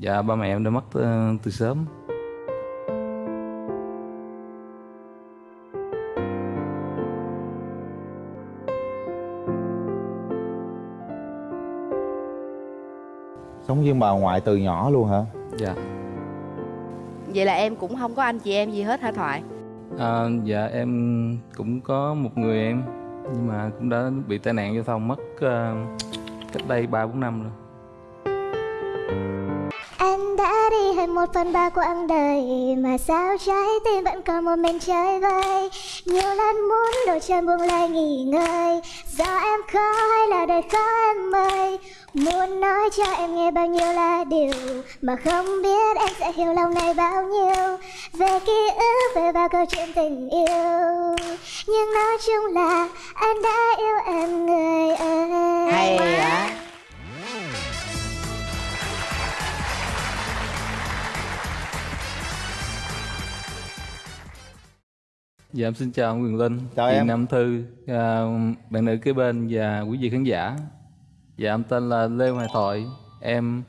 Dạ ba mẹ em đã mất ờ, từ sớm Sống với bà ngoại từ nhỏ luôn hả? Dạ Vậy là em cũng không có anh chị em gì hết hả Thoại? à, Dạ em cũng có một người em Nhưng mà cũng đã bị tai nạn giao thông mất ờ, cách đây 3-4 năm rồi đã đi hết một phần ba quãng đời Mà sao trái tim vẫn còn một mình chơi vơi? Nhiều lần muốn đôi chân buông lại nghỉ ngơi Do em khó hay là đời khó em ơi? Muốn nói cho em nghe bao nhiêu là điều Mà không biết em sẽ hiểu lòng này bao nhiêu? Về ký ức, về bao câu chuyện tình yêu. Nhưng nói chung là anh đã yêu em người ơi. Hay quá Dạ em xin chào Quyền Linh. Chào chị em. Nam Thư à, Bạn nữ kế bên và quý vị khán giả. Dạ em tên là Lê Hoài Thoại. Em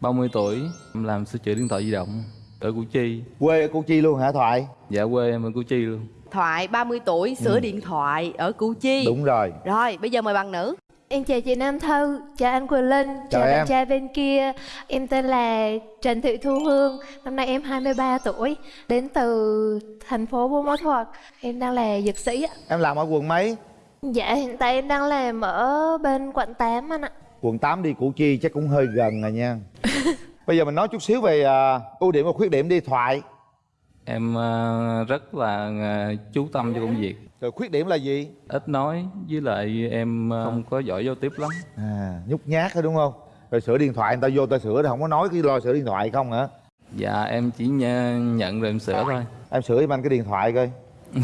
30 tuổi Em làm sửa chữa điện thoại di động Ở Củ Chi. Quê ở Củ Chi luôn hả Thoại? Dạ quê em ở Củ Chi luôn. Thoại 30 tuổi sửa điện thoại ở Củ Chi. Đúng rồi. Rồi bây giờ mời bạn nữ Em chào chị Nam Thư, chào anh Quỳnh Linh, chào, em. bạn trai bên kia. Em tên là Trần Thị Thu Hương, năm nay em 23 tuổi Đến từ thành phố Buôn Ma Thuột. Em đang là dược sĩ ạ. Em làm ở quận mấy? Dạ hiện tại em đang làm ở bên quận 8 anh ạ. Quận 8 đi Củ Chi chắc cũng hơi gần rồi nha. Bây giờ mình nói chút xíu về à, ưu điểm và khuyết điểm đi Thoại Em à, rất là à, chú tâm cho công việc. Rồi khuyết điểm là gì? Ít nói với lại em à, không. có giỏi giao tiếp lắm. À, nhút nhát thôi đúng không? Rồi sửa điện thoại người ta vô ta sửa thì không có nói cái lo sửa điện thoại không hả? Dạ em chỉ nh- nhận rồi em sửa thôi. Em sửa giùm anh cái điện thoại coi.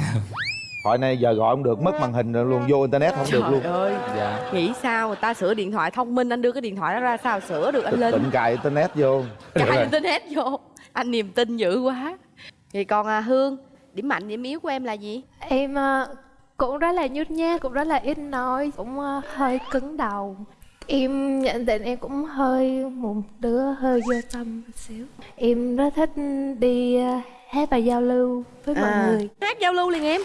Thoại này giờ gọi không được, mất màn hình rồi luôn, vô internet không được Trời luôn ơi Dạ. Nghĩ sao người ta sửa điện thoại thông minh Anh đưa cái điện thoại đó ra sao sửa được anh Linh Tịnh cài internet vô. Cài internet vô. Anh niềm tin dữ quá Thì còn à, Hương Điểm mạnh điểm yếu của em là gì? Em ờ, cũng rất là nhút nhát, cũng rất là ít nói, cũng ờ, hơi cứng đầu Em nhận định em cũng hơi một đứa hơi vô tâm một xíu Em rất thích đi ờ, hát và giao lưu với mọi À. người Hát giao lưu liền em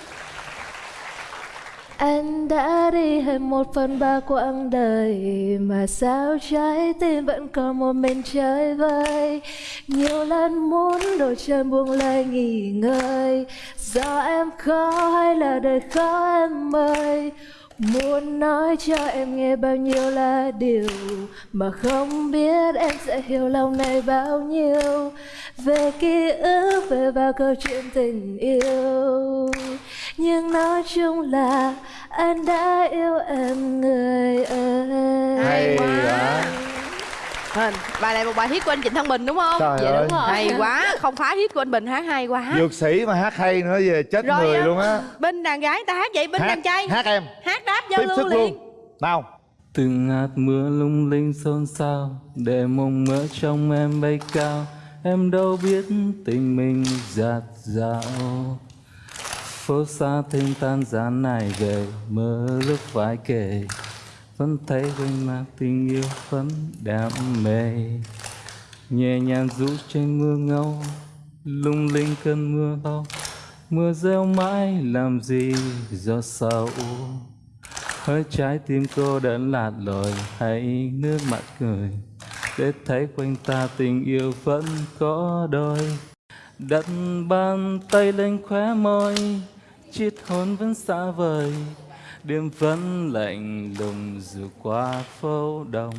anh đã đi hết một phần ba quãng đời Mà sao trái tim vẫn còn một mình chơi vơi? Nhiều lần muốn đôi chân buông lơi nghỉ ngơi. Do em khó hay là đời khó em ơi? Muốn nói cho em nghe bao nhiêu là điều Mà không biết em sẽ hiểu lòng này bao nhiêu. Về ký ức, về bao câu chuyện tình yêu. Nhưng nói chung là anh đã yêu em người ơi. Hay quá. Hình, Bài này một bài hit của anh Trịnh Thăng Bình đúng không? Trời Dạ ơi. đúng rồi. Hay quá. Không phá hit của anh Bình hát hay quá. Dược sĩ mà hát hay nữa về chết Rồi, người á, luôn á. Bên đàn gái ta hát vậy? Bên đàn trai. Hát em. Hát đáp giao lưu liền. luôn. Nào. Từng hạt mưa lung linh xôn xao Để mộng mơ trong em bay cao. Em đâu biết tình mình giạt dạo Phố xa thêm tan gian này về, Mơ lúc phải kể. Vẫn thấy quanh mặt tình yêu vẫn đam mê. Nhẹ nhàng rũ trên mưa ngâu, Lung linh cơn mưa to. Mưa reo mãi làm gì do sầu Hơi trái tim cô đơn lạt lội, hay nước mắt cười. Để thấy quanh ta tình yêu vẫn có đôi. Đặt bàn tay lên khóe môi Chiết hôn vẫn xa vời. Đêm vẫn lạnh lùng dù qua phố đông.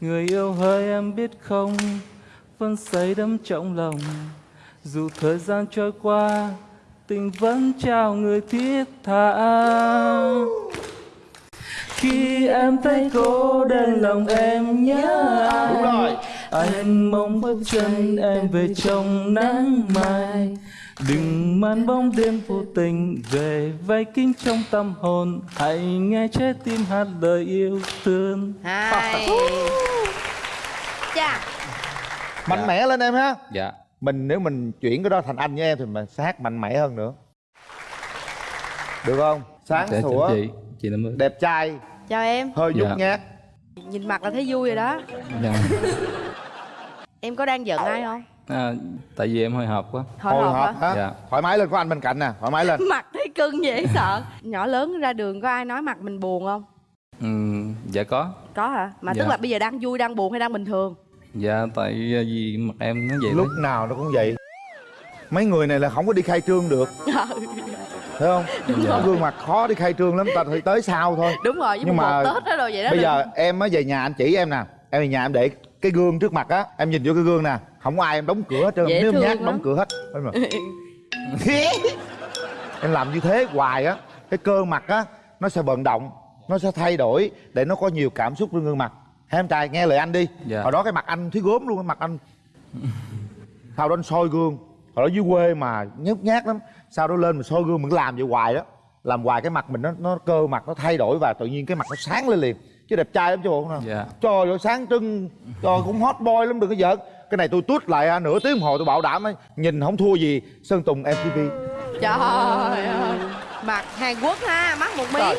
Người yêu hỡi em biết không Vẫn say đắm trong lòng. Dù thời gian trôi qua Tình vẫn trao người thiết tha. Khi em thấy cô đơn lòng em nhớ rồi. Anh mong bước chân em về trong nắng mai Đừng mang bóng đêm vô tình về vây kín trong tâm hồn. Hãy nghe trái tim hát lời yêu thương. Hay Chà. Mạnh mẽ lên em ha. Dạ. Mình nếu mình chuyển cái đó thành anh với em Thì mình sẽ hát mạnh mẽ hơn nữa. Được không? Sáng Dạ, sủa. chị Chị Đẹp trai. Chào em. Hơi nhút Dạ. nhát. Nhìn mặt là thấy vui rồi đó. Dạ. em có đang giận ai không à, tại vì em hồi hộp quá. Hồi hồi hộp hộp hả? Dạ. thoải mái lên có anh bên cạnh nè thoải mái lên. Mặt thấy cưng dễ sợ. Nhỏ lớn ra đường có ai nói mặt mình buồn không? Ừ, dạ có. Có hả? Mà Dạ. tức là bây giờ đang vui đang buồn hay đang bình thường? Dạ tại vì mặt em nó vậy lúc đấy nào nó cũng vậy. Mấy người này là không có đi khai trương được. Thấy không? Có gương mặt khó đi khai trương lắm ta phải tới sau thôi. Đúng rồi với Nhưng mà tết đó rồi vậy đó. bây đừng- giờ em mới về nhà anh chỉ em nè. Em về nhà em để cái gương trước mặt á em nhìn vô cái gương nè không có ai em đóng cửa hết trơn Dễ nếu thương nhát lắm. đóng cửa hết. Em làm như thế hoài á cái cơ mặt á nó sẽ vận động nó sẽ thay đổi để nó có nhiều cảm xúc trên gương mặt. Hai em trai nghe lời anh đi. Dạ. hồi đó cái mặt anh thấy gốm luôn cái mặt anh sau đó anh soi gương. Hồi đó dưới quê mà nhút nhát lắm. Sau đó lên mình soi gương mình làm vậy hoài đó. Làm hoài cái mặt mình nó nó cơ mặt nó thay đổi và tự nhiên cái mặt nó sáng lên liền. Chứ đẹp trai lắm chứ bộ không Dạ. trời ơi sáng trưng. Trời cũng hot boy lắm đừng có giỡn cái này tôi tút lại à, nửa tiếng đồng hồ tôi bảo đảm ấy, nhìn không thua gì sơn tùng mtv trời ơi mặt hàn quốc ha mắt một mí. Rồi.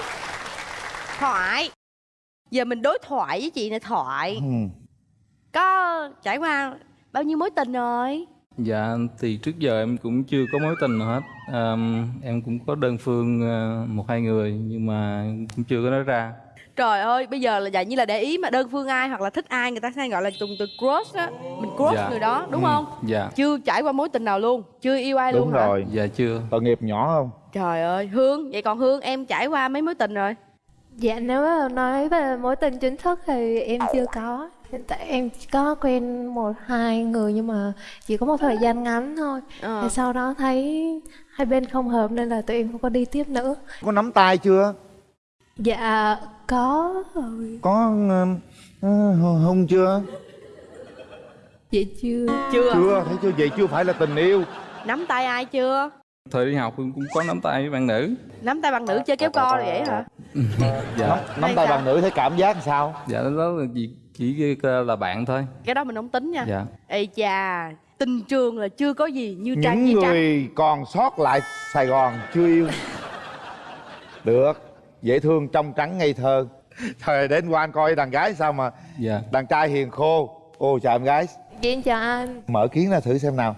thoại. Giờ mình đối thoại với chị này thoại. Ừ. có trải qua bao nhiêu mối tình rồi? Dạ thì trước giờ em cũng chưa có mối tình nào hết. À, em cũng có đơn phương à, một hai người nhưng mà cũng chưa có nói ra trời ơi bây giờ là dạng như là để ý mà đơn phương ai hoặc là thích ai người ta hay gọi là dùng từ crush á. Mình crush Dạ. người đó đúng Ừ, không? dạ. Chưa trải qua mối tình nào luôn chưa yêu ai đúng luôn hả? rồi. Dạ chưa. Tội nghiệp nhỏ không? Trời ơi hương vậy còn hương em trải qua mấy mối tình rồi? Dạ nếu mà nói về mối tình chính thức thì em chưa có. Hiện tại em chỉ có quen một hai người nhưng mà chỉ có một thời gian ngắn thôi. Ờ. Thì sau đó thấy hai bên không hợp nên là tụi em không có đi tiếp nữa. Có nắm tay chưa Dạ có rồi. Có uh, hung chưa? Dạ chưa. Chưa. Chưa thấy chưa? Vậy chưa phải là tình yêu. Nắm tay ai chưa? Thời đi học cũng có nắm tay với bạn nữ. Nắm tay bằng nữ chơi kéo co rồi vậy hả? Dạ. Nắm, nắm tay sao? bằng nữ thấy cảm giác làm sao? Dạ đó là chỉ chỉ là bạn thôi. Cái đó mình không tính nha. Dạ. Ê chà tình trường là chưa có gì như trang những như người còn sót lại sài gòn chưa yêu. Được dễ thương trong trắng ngây thơ. Thời đến qua anh coi đàn gái sao mà dạ. đàn trai hiền khô. Ô chào em gái. Dạ em chào anh. Mở kiến ra thử xem nào.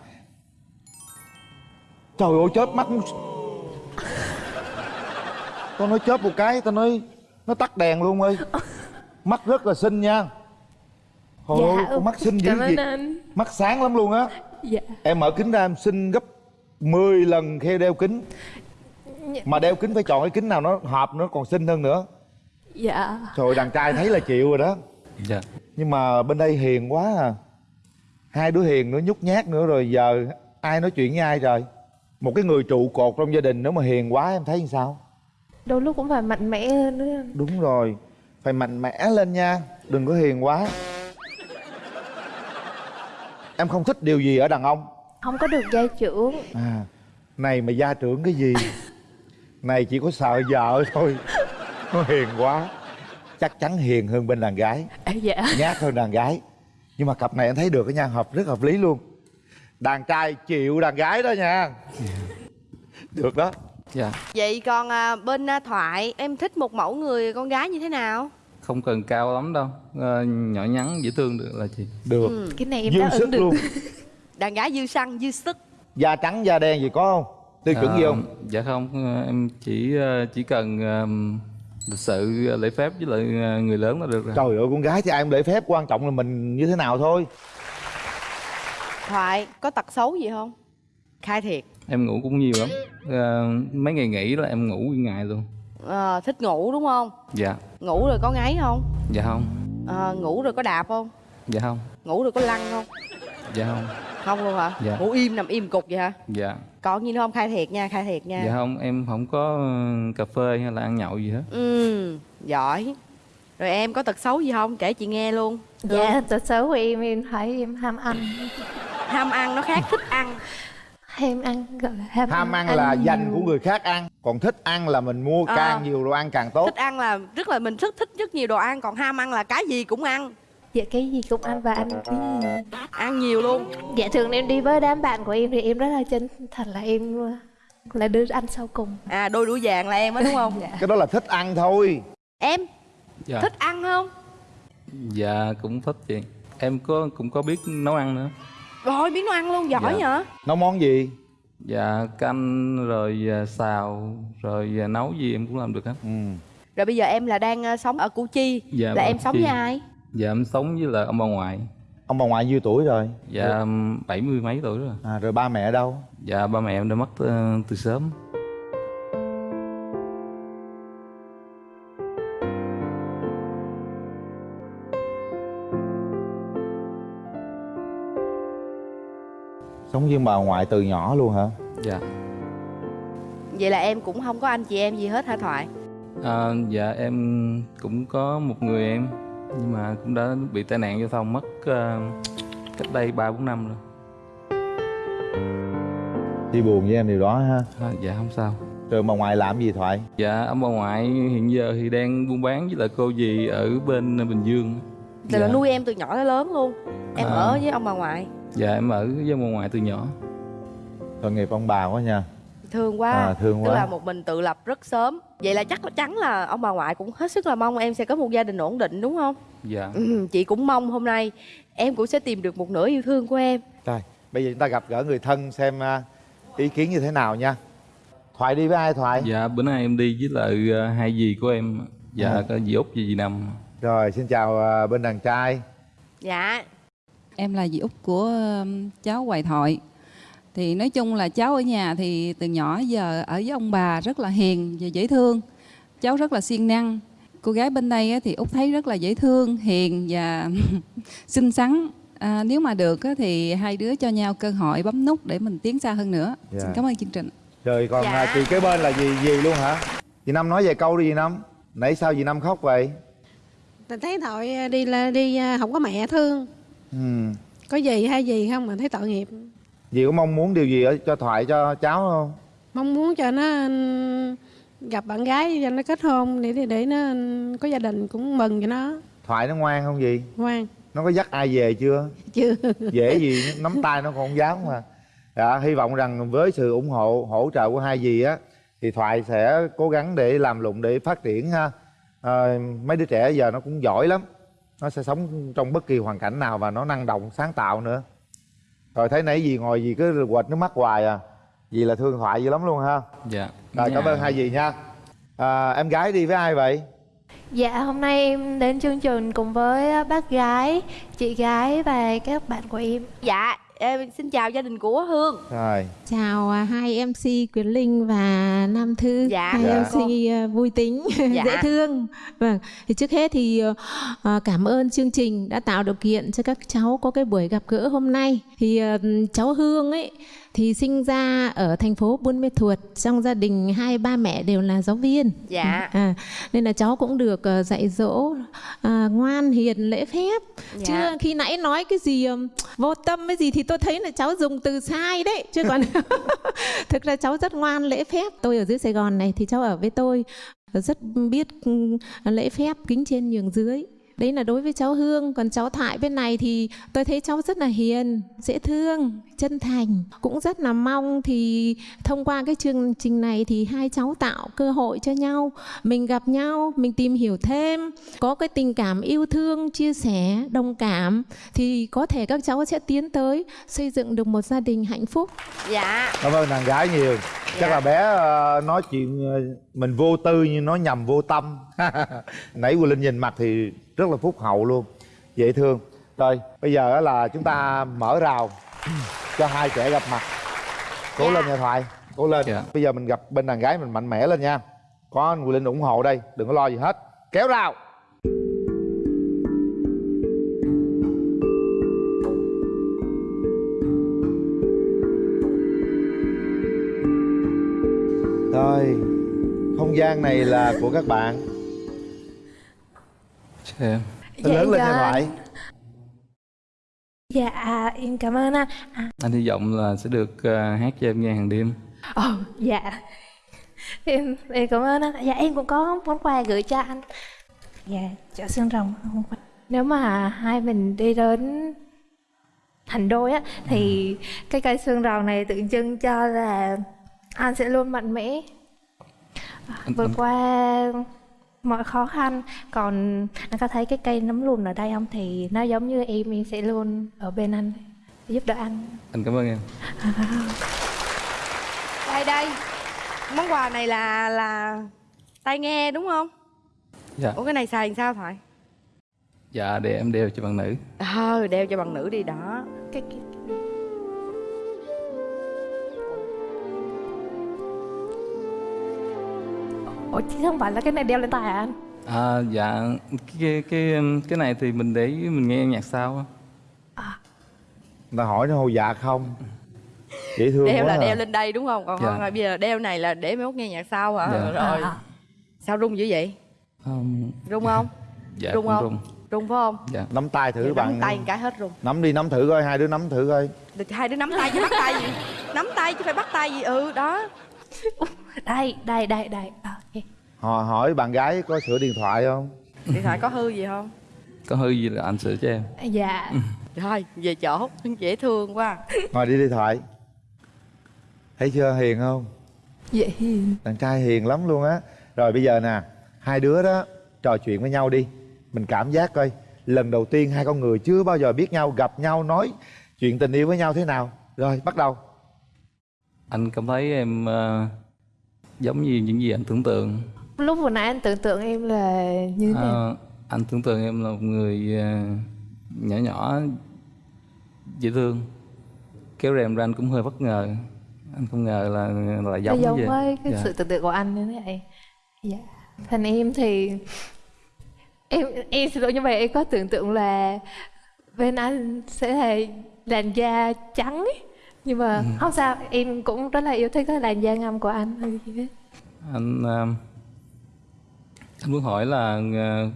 Trời ơi chớp mắt tao nói chớp một cái tao nói nó tắt đèn luôn ơi. Mắt rất là xinh nha. Trời ơi, con mắt xinh dữ gì anh. Mắt sáng lắm luôn á. Dạ. Em mở kính ra em xinh gấp 10 lần khi đeo kính mà đeo kính phải chọn cái kính nào nó hợp nó còn xinh hơn nữa. Dạ. Trời đàn trai thấy là chịu rồi đó. Dạ. Nhưng mà bên đây hiền quá à. Hai đứa hiền nữa nhút nhát nữa rồi giờ ai nói chuyện với ai trời? Một cái người trụ cột trong gia đình nếu mà hiền quá em thấy như sao? Đôi lúc cũng phải mạnh mẽ hơn nữa. Anh đúng rồi. Phải mạnh mẽ lên nha. Đừng có hiền quá. Em không thích điều gì ở đàn ông. Không có được gia trưởng. À này mà gia trưởng cái gì này chỉ có sợ vợ thôi. Nó hiền quá. Chắc chắn hiền hơn bên đàn gái. À, Dạ. Nhát hơn đàn gái. Nhưng mà cặp này anh thấy được cái nha hợp rất hợp lý luôn. Đàn trai chịu đàn gái đó nha. Được đó. Dạ. Vậy còn à, bên à, thoại em thích một mẫu người con gái như thế nào? Không cần cao lắm đâu. Ờ, nhỏ nhắn dễ thương được là chị. Được. Ừ. Cái này em dư đáp sức ứng được. luôn. Đàn gái dư săn dư sức. Da trắng da đen gì có không tiêu chuẩn gì Ờ, không dạ không Ờ, em chỉ ờ, chỉ cần ờ, lịch sự ờ, lễ phép với lại ờ, người lớn là được rồi. Trời ơi con gái thì ai cũng lễ phép quan trọng là mình như thế nào thôi. Thoại có tật xấu gì không? Khai thiệt. Em ngủ cũng nhiều lắm. Ờ, mấy ngày nghỉ là em ngủ nguyên ngày luôn. Ờ, thích ngủ đúng không? Dạ. Ngủ rồi có ngáy không? Dạ không. Ờ, ngủ rồi có đạp không? Dạ không. Ngủ rồi có lăn không dạ không. Không luôn hả? Dạ. ngủ im nằm im cục vậy hả? Dạ. Còn gì nữa không? Khai thiệt nha khai thiệt nha. Dạ không em không có ờ, cà phê hay là ăn nhậu gì hết. Ừ giỏi. Rồi em có tật xấu gì không? Kể chị nghe luôn. Dạ tật xấu của em em thấy em ham ăn. Ham ăn nó khác thích ăn. Ham ăn gọi là ham, ham ăn là nhiều. dành của người khác ăn còn thích ăn là mình mua Ờ. càng nhiều đồ ăn càng tốt. Thích ăn là rất là mình rất thích rất nhiều đồ ăn còn ham ăn là cái gì cũng ăn Dạ cái gì cũng ăn và ăn cái gì ăn nhiều luôn. Dạ thường em đi với đám bạn của em thì em rất là chân thật là em là đứa ăn sau cùng. À đôi đũa vàng là em á đúng không? Cái đó là thích ăn thôi. Em dạ. thích ăn không? Dạ cũng thích chị. Em có cũng có biết nấu ăn nữa. Rồi biết nấu ăn luôn, giỏi Dạ. nhở? Nấu món gì? Dạ canh rồi à, xào rồi à, nấu gì em cũng làm được hết. Ừ. Rồi bây giờ em là đang ờ, sống ở Củ Chi. Dạ, Là vâng, em sống Chi. với ai? Dạ em sống với là ông bà ngoại. Ông bà ngoại nhiêu tuổi rồi? Dạ bảy mươi mấy tuổi rồi. À, rồi ba mẹ ở đâu? Dạ ba mẹ em đã mất ờ, từ sớm. Sống với bà ngoại từ nhỏ luôn hả? Dạ. Vậy là em cũng không có anh chị em gì hết hả Thoại? À, dạ em cũng có một người em nhưng mà cũng đã bị tai nạn giao thông mất ờ, cách đây ba bốn năm rồi. Đi buồn với em điều đó ha. À, dạ không sao. Rồi bà ngoại làm gì thoại? Dạ ông bà ngoại hiện giờ thì đang buôn bán với lại cô dì ở bên bình dương. Là Dạ. nuôi em từ nhỏ tới lớn luôn. Em À. ở với ông bà ngoại. Dạ em ở với ông bà ngoại từ nhỏ. Tội nghiệp ông bà quá nha. Thương quá. À, thương Tức quá. là một mình tự lập rất sớm Vậy là chắc chắn là ông bà ngoại cũng hết sức là mong em sẽ có một gia đình ổn định đúng không? dạ. Ừ, chị cũng mong hôm nay em cũng sẽ tìm được một nửa yêu thương của em. Rồi bây giờ chúng ta gặp gỡ người thân xem à, ý kiến như thế nào nha. Thoại đi với ai thoại? Dạ bữa nay em đi với lại ờ, hai dì của em. Dạ À. có dì út và dì năm rồi xin chào à, bên đàn trai. Dạ. Em là dì út của cháu Hoài Thoại. Thì nói chung là cháu ở nhà thì từ nhỏ giờ ở với ông bà rất là hiền và dễ thương. Cháu rất là siêng năng. Cô gái bên đây á thì út thấy rất là dễ thương, hiền và xinh xắn. À, nếu mà được á thì hai đứa cho nhau cơ hội bấm nút để mình tiến xa hơn nữa. Dạ. Xin cảm ơn chương trình. rồi còn Dạ. à, chị kế bên là gì gì luôn hả chị năm nói vài câu đi chị năm nãy sao chị năm khóc vậy Mình thấy tội đi là đi à, không có mẹ thương ừ. có gì hay gì không mà thấy tội nghiệp dì có mong muốn điều gì ở cho thoại cho cháu không? Mong muốn cho nó ừm, gặp bạn gái cho nó kết hôn để để, để nó ừm, có gia đình cũng mừng cho nó. Thoại nó ngoan không gì ngoan. Nó có dắt ai về chưa? Chưa. Dễ gì nắm tay nó còn không dám mà. Dạ, hy vọng rằng với sự ủng hộ hỗ trợ của hai dì á thì thoại sẽ cố gắng để làm lụng để phát triển ha. À, mấy đứa trẻ giờ nó cũng giỏi lắm. Nó sẽ sống trong bất kỳ hoàn cảnh nào và nó năng động sáng tạo nữa rồi thấy nãy dì ngồi dì cứ quệt nước mắt hoài à. Dì là thương thoại dữ lắm luôn ha. Dạ. Rồi cảm Dạ. ơn hai dì nha. À, em gái đi với ai vậy? Dạ hôm nay em đến chương trình cùng với bác gái, chị gái và các bạn của em. Dạ em xin chào gia đình của Hương rồi Chào à, hai MC Quyền Linh và Nam Thư, Dạ, hai dạ. MC à, vui tính, Dạ. dễ thương. Vâng, thì trước hết thì à, cảm ơn chương trình đã tạo điều kiện cho các cháu có cái buổi gặp gỡ hôm nay. Thì à, cháu Hương ấy thì sinh ra ở thành phố Buôn Mê Thuột, trong gia đình hai ba mẹ đều là giáo viên. Dạ À, nên là cháu cũng được ờ, dạy dỗ à, ngoan hiền lễ phép Dạ. chứ khi nãy nói cái gì ừm, vô tâm cái gì thì tôi thấy là cháu dùng từ sai đấy chứ còn thực ra cháu rất ngoan lễ phép tôi ở dưới Sài Gòn này thì cháu ở với tôi rất biết lễ phép kính trên nhường dưới đấy là đối với cháu Hương. Còn cháu Thoại bên này thì tôi thấy cháu rất là hiền dễ thương chân thành cũng rất là mong. Thì thông qua cái chương trình này thì hai cháu tạo cơ hội cho nhau mình gặp nhau mình tìm hiểu thêm có cái tình cảm yêu thương chia sẻ đồng cảm thì có thể các cháu sẽ tiến tới xây dựng được một gia đình hạnh phúc. Dạ. Cảm ơn đàn gái nhiều. Chắc Dạ. là bé ờ, nói chuyện ờ, mình vô tư nhưng nói nhầm vô tâm. Nãy Quỳnh Linh nhìn mặt thì rất là phúc hậu luôn. Dễ thương. Rồi bây giờ á là chúng ta mở rào cho hai trẻ gặp mặt. Cố Dạ. lên nha thoại cố lên. Dạ. bây giờ mình gặp bên đàn gái mình mạnh mẽ lên nha. Có anh Quỳnh Linh ủng hộ đây đừng có lo gì hết. Kéo rào. Rồi không gian này là của các bạn Em Lên lớn lên nha dạ. thoại Dạ em cảm ơn anh. Anh hy vọng là sẽ được ờ, hát cho em nghe hàng đêm. Ồ dạ. Em, em cảm ơn anh. Dạ em cũng có món quà gửi cho anh. Dạ chợ xương rồng. Nếu mà hai mình đi đến thành đôi á Thì cái cây xương rồng này tượng trưng cho là anh sẽ luôn mạnh mẽ. Vượt anh- qua mọi khó khăn. Còn anh có thấy cái cây nấm lùn ở đây không? Thì nó giống như em em sẽ luôn ở bên anh giúp đỡ anh. Anh cảm ơn em. Đây đây. Món quà này là là tai nghe đúng không? Dạ. Ủa cái này xài làm sao thoại dạ để em đeo cho bạn nữ. Ờ đeo cho bằng nữ đi đó. Cái, cái Ủa chứ không phải là cái này đeo lên tai à anh? à dạ. Cái cái cái này thì mình để mình nghe nhạc sao á. Người ta hỏi nó hô dạ không? Dễ thương đeo quá là à. đeo lên đây đúng không? Còn Dạ. không là bây giờ đeo này là để mấy mốt nghe nhạc sau hả? Dạ. rồi. À, sao rung dữ vậy? Um, rung không? Dạ rung không? rung. Rung phải không? Dạ. Nắm tay thử Vậy bạn. nắm tay cái hết rung. Nắm đi nắm thử coi hai đứa nắm thử coi. Được, hai đứa nắm tay chứ bắt tay gì? Nắm tay chứ phải bắt tay gì? Ừ đó. Đây, đây, đây, đây. À. họ hỏi bạn gái có sửa điện thoại không? Điện thoại có hư gì không? Có hư gì là anh sửa cho em. Dạ. Rồi về chỗ dễ thương quá. Ngồi đi điện thoại. Thấy chưa hiền không? Dễ hiền. Đàn trai hiền lắm luôn á. Rồi bây giờ nè hai đứa đó trò chuyện với nhau đi. Mình cảm giác coi lần đầu tiên hai con người chưa bao giờ biết nhau gặp nhau nói chuyện tình yêu với nhau thế nào. Rồi bắt đầu. Anh cảm thấy em ờ, giống như những gì anh tưởng tượng Lúc vừa nãy anh tưởng tượng em là như thế nào? Ờ, anh tưởng tượng em là một người ờ, nhỏ nhỏ dễ thương. Kéo rèm ra anh cũng hơi bất ngờ. Anh không ngờ là là Nó giống giống vậy. với cái Dạ. sự tưởng tượng của anh như thế này. Dạ. Thành em thì Em em xin lỗi nhưng mà em có tưởng tượng là Bên anh sẽ là làn da trắng ấy. Nhưng mà Ừ. không sao Em cũng rất là yêu thích cái làn da ngăm của anh. Anh ờ, anh muốn hỏi là ờ,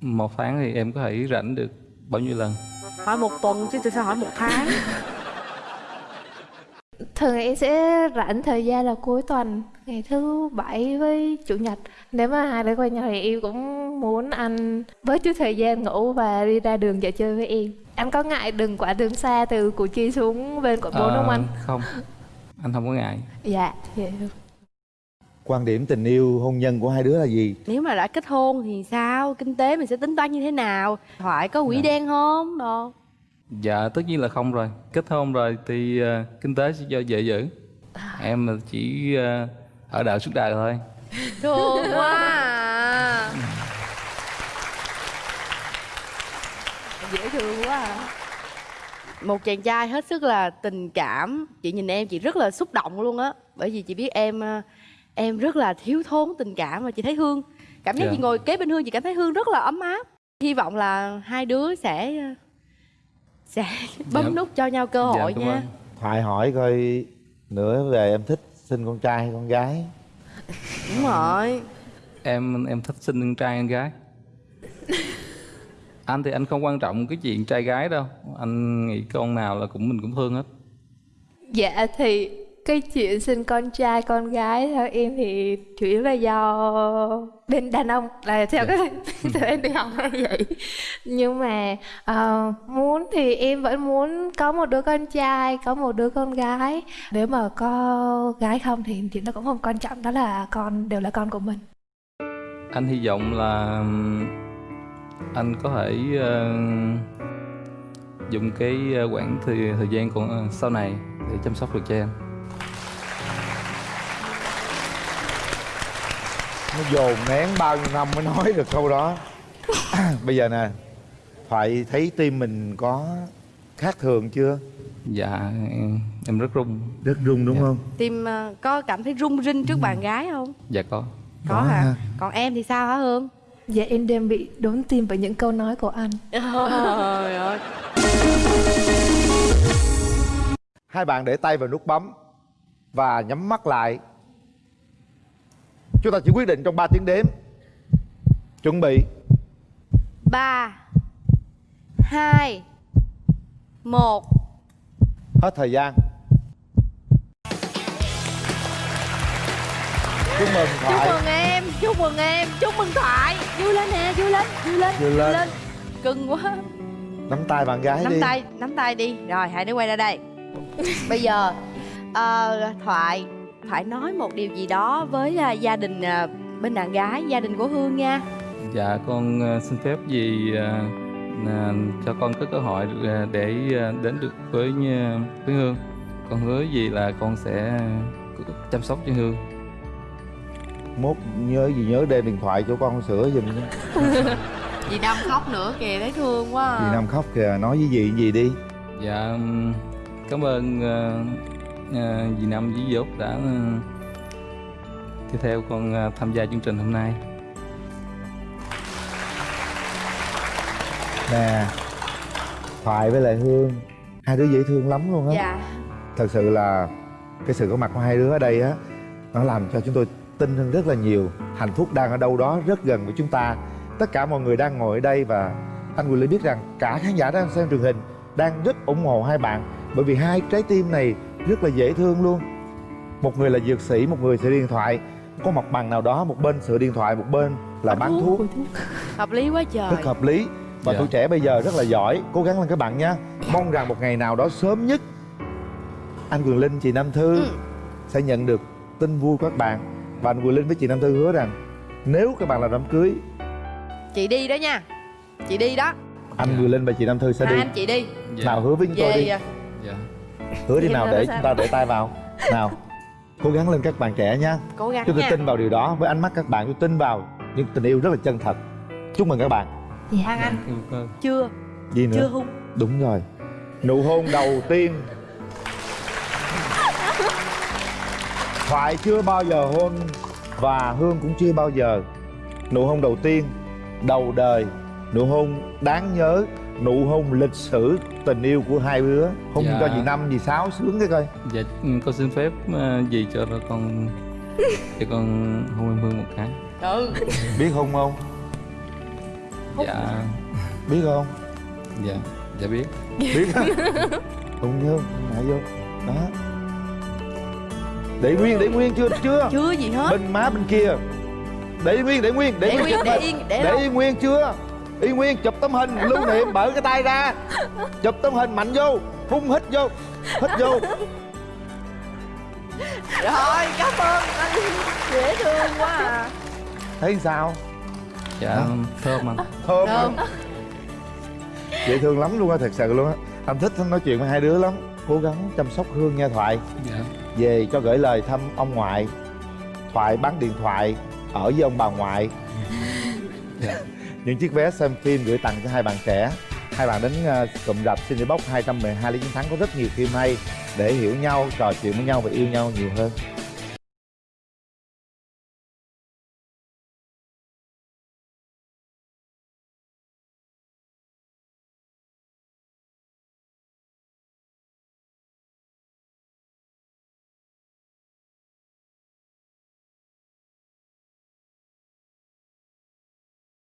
một tháng thì em có thể rảnh được bao nhiêu lần? Hỏi một tuần chứ tại sao hỏi một tháng? Thường em sẽ rảnh thời gian là cuối tuần Ngày thứ bảy với chủ nhật. Nếu mà hai đứa quen nhau thì em cũng muốn anh Bớt chút thời gian ngủ và đi ra đường dạo chơi với em. Anh có ngại đường quả đường xa từ Củ Chi xuống bên quận 4 Ờ, không anh? không. Anh không có ngại. Dạ, vậy được quan điểm tình yêu hôn nhân của hai đứa là gì? Nếu mà đã kết hôn thì sao? Kinh tế mình sẽ tính toán như thế nào? Thoại có quỹ Dạ. đen không? Đồ dạ tất nhiên là không rồi. Kết hôn rồi thì ờ, kinh tế sẽ do vợ giữ. Em chỉ ờ, ở đợi suốt đời thôi. Thương quá à. dễ thương quá à. một chàng trai hết sức là tình cảm. Chị nhìn em chị rất là xúc động luôn á. Bởi vì chị biết em ờ, em rất là thiếu thốn tình cảm và chị thấy hương. Cảm giác Dạ. chị ngồi kế bên hương chị cảm thấy hương rất là ấm áp. Hy vọng là hai đứa sẽ sẽ bấm Dạ. nút cho nhau cơ hội dạ, cảm nha. ơn. thoại hỏi coi nữa về em thích sinh con trai hay con gái. Đúng rồi. Em em thích sinh con trai con gái? Anh thì anh không quan trọng cái chuyện trai gái đâu. Anh nghĩ con nào là cũng mình cũng thương hết. Dạ thì cái chuyện sinh con trai con gái theo em thì chủ yếu là do bên đàn ông là theo Dạ. cái theo em đi học là vậy. Nhưng mà ờ, muốn thì em vẫn muốn có một đứa con trai có một đứa con gái. Nếu mà có gái không thì chuyện đó cũng không quan trọng đó là con đều là con của mình. Anh hy vọng là anh có thể ờ, dùng cái ờ, quãng thời thời gian còn sau này để chăm sóc được cho em nó dồn nén bao nhiêu năm mới nói được câu đó. Bây giờ nè thoại thấy tim mình có khác thường chưa? Dạ em, em rất run. Rất run đúng Dạ. không? Tim ờ, có cảm thấy rung rinh trước bạn gái không? Dạ có. Có Có hả? ha. còn em thì sao hả hương? Dạ em đang bị đốn tim bởi những câu nói của anh. Trời ơi. Hai bạn để tay vào nút bấm và nhắm mắt lại chúng ta chỉ quyết định trong 3 tiếng đếm. Chuẩn bị. Ba hai một. Hết thời gian. Chúc mừng chúc thoại mừng em chúc mừng em chúc mừng thoại. Vui lên nè vui lên vui lên Vui lên. cưng quá. Nắm tay bạn gái nắm đi. tay nắm tay đi. Rồi hai đứa quay ra đây. Bây giờ ờ, thoại phải nói một điều gì đó với à, gia đình à, bên đàn gái gia đình của hương nha Dạ con ờ, xin phép gì là cho con có cơ hội ờ, để ờ, đến được với ờ, với Hương. Con hứa gì là con sẽ chăm sóc cho Hương. mốt nhớ gì nhớ đem điện thoại cho con sửa giùm nha Dì Năm khóc nữa kìa thấy thương quá à. dì năm khóc kìa nói với dì gì đi Dạ cảm ơn ờ, ờ, dì Năm dì Út đã ờ, đi theo con ờ, tham gia chương trình hôm nay. nè thoại với lại hương hai đứa dễ thương lắm luôn á. Dạ. Thật sự là cái sự có mặt của hai đứa ở đây á nó làm cho chúng tôi tin hơn rất là nhiều. Hạnh phúc đang ở đâu đó rất gần với chúng ta. Tất cả mọi người đang ngồi ở đây và anh Quyền Linh biết rằng cả khán giả đang xem truyền hình đang rất ủng hộ hai bạn. Bởi vì hai trái tim này rất là dễ thương luôn. Một người là dược sĩ một người sửa điện thoại. Có mặt bằng nào đó một bên sửa điện thoại một bên là bán thuốc. hợp lý quá trời. Rất hợp lý. Và Dạ. tuổi trẻ bây giờ rất là giỏi. Cố gắng lên các bạn nhé mong rằng một ngày nào đó sớm nhất anh Quyền Linh chị Nam Thư Ừ. sẽ nhận được tin vui của các bạn. Và anh Quyền Linh với chị Nam Thư hứa rằng nếu các bạn làm đám cưới chị đi đó nha. Chị đi đó. anh Quyền Linh và chị Nam Thư sẽ hai đi. anh chị đi. Dạ. nào hứa với chúng tôi đi. à. Dạ. Hứa đi nào để sao? chúng ta để tay vào. Nào cố gắng lên các bạn trẻ nha. Cố gắng chúng tôi nha. tin vào điều đó với ánh mắt các bạn tôi tin vào những tình yêu rất là chân thật. Chúc mừng các bạn. Thằng anh. Cảm ơn. chưa. Gì nữa? Chưa hung Đúng rồi. Nụ hôn đầu tiên. Thoại chưa bao giờ hôn Và Hương cũng chưa bao giờ. Nụ hôn đầu tiên Đầu đời. Nụ hôn đáng nhớ Nụ hôn lịch sử tình yêu của hai đứa Hôn Dạ. cho chị Năm, chị Sáu sướng cái coi Dạ ừ, con xin phép ờ, dì cho con cho con hôn em Hương một cái. ừ Biết hôn không? Dạ. Biết không? Dạ. Dạ biết. Biết Hôn vô, ngại vô Đó Để nguyên, để nguyên chưa? Chưa chưa gì hết bên má bên kia để nguyên để nguyên để, để nguyên để yên để để yên nguyên chưa yên nguyên chụp tấm hình lưu niệm mở cái tay ra. Chụp tấm hình mạnh vô phun hít vô hít vô. Rồi cảm ơn. Anh dễ thương quá à. Thấy sao? Dạ thơm anh. thơm Thơm. hả? dễ thương lắm luôn á thật sự luôn á. Anh thích nói chuyện với hai đứa lắm. Cố gắng chăm sóc hương nha thoại. Dạ. về cho gửi lời thăm ông ngoại. Thoại bán điện thoại ở với ông bà ngoại. Dạ những chiếc vé xem phim gửi tặng cho hai bạn trẻ. Hai bạn đến ờ, cụm rạp Cinebox 212 Lý Chiến Thắng có rất nhiều phim hay để hiểu nhau, trò chuyện với nhau và yêu nhau nhiều hơn.